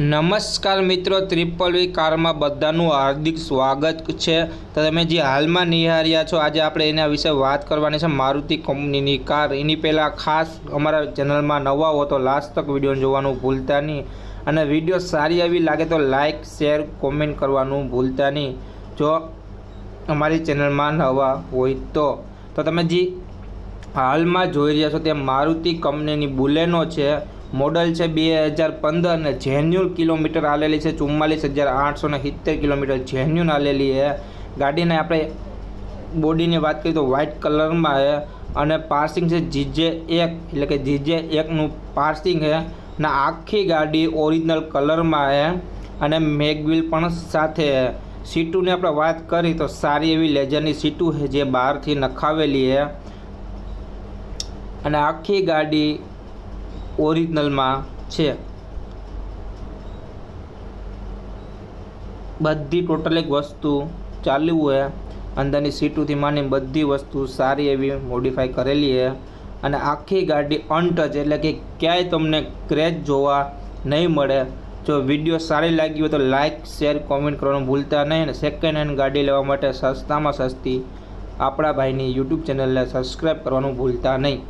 નમસ્કાર મિત્રો ત્રિપલ વી કારમાં બધાનું હાર્દિક સ્વાગત છે. તો તમે જે હાલમાં નિહાળ્યા છો, આજે આપણે એના વિશે વાત કરવાની છે. મારુતિ કંપનીની કાર. એની પહેલાં ખાસ અમારા ચેનલમાં નવા હો તો લાસ્ટ તક વીડિયો જોવાનું ભૂલતા નહીં. અને વીડિયો સારી એવી લાગે તો લાઇક શેર કોમેન્ટ કરવાનું ભૂલતા નહીં. જો અમારી ચેનલમાં નવા હોય તો. તો તમે જે હાલમાં જોઈ રહ્યા છો, તે મારુતિ કંપનીની બુલેનો છે. મોડલ છે બે હજાર પંદર અને જેન્યુન કિલોમીટર આલેલી છે, ચુમ્માલીસ હજાર આઠસો ને સિત્તેર કિલોમીટર જેન્યુન આલેલી છે. ગાડીને આપણે બોડીની વાત કરીએ તો વ્હાઇટ કલરમાં છે અને પાર્સિંગ છે જીજે એક, એટલે કે જીજે એકનું પાર્સિંગ છે. ને આખી ગાડી ઓરિજિનલ કલરમાં છે અને મેગવિલ પણ સાથે સીટુની આપણે વાત કરી તો સારી એવી લેજરની સીટું છે જે બહારથી નખાવેલી છે. અને આખી ગાડી ઓરિજિનલમાં છે. બધી ટોટલ એક વસ્તુ ચાલ્યું છે અંદરની સીટોથી માંડીને બધી વસ્તુ સારી એવી મોડિફાઈ કરેલી છે. અને આખી ગાડી અનટચ એટલે કે ક્યાંય તમને ક્રેચ જોવા નહીં મળે. જો વીડિયો સારી લાગી હોય તો લાઇક શેર કોમેન્ટ કરવાનું ભૂલતા નહીં અને સેકન્ડ હેન્ડ ગાડી લેવા માટે સસ્તામાં સસ્તી આપણા ભાઈની યુટ્યુબ ચેનલને સબસ્ક્રાઈબ કરવાનું ભૂલતા નહીં.